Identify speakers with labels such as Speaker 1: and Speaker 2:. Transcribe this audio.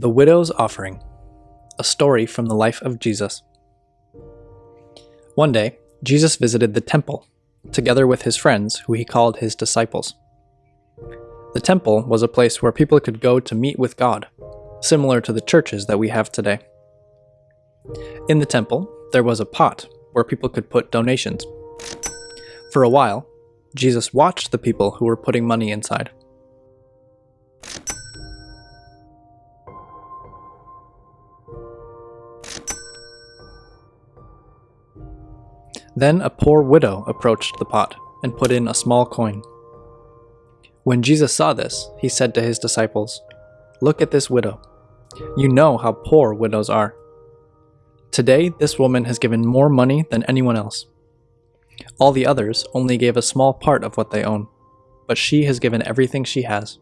Speaker 1: The Widow's Offering A story from the life of Jesus. One day, Jesus visited the temple, together with his friends, who he called his disciples. The temple was a place where people could go to meet with God, similar to the churches that we have today. In the temple, there was a pot where people could put donations. For a while, Jesus watched the people who were putting money inside. Then a poor widow approached the pot and put in a small coin. When Jesus saw this, he said to his disciples, Look at this widow. You know how poor widows are. Today, this woman has given more money than anyone else. All the others only gave a small part of what they own, but she has given everything she has.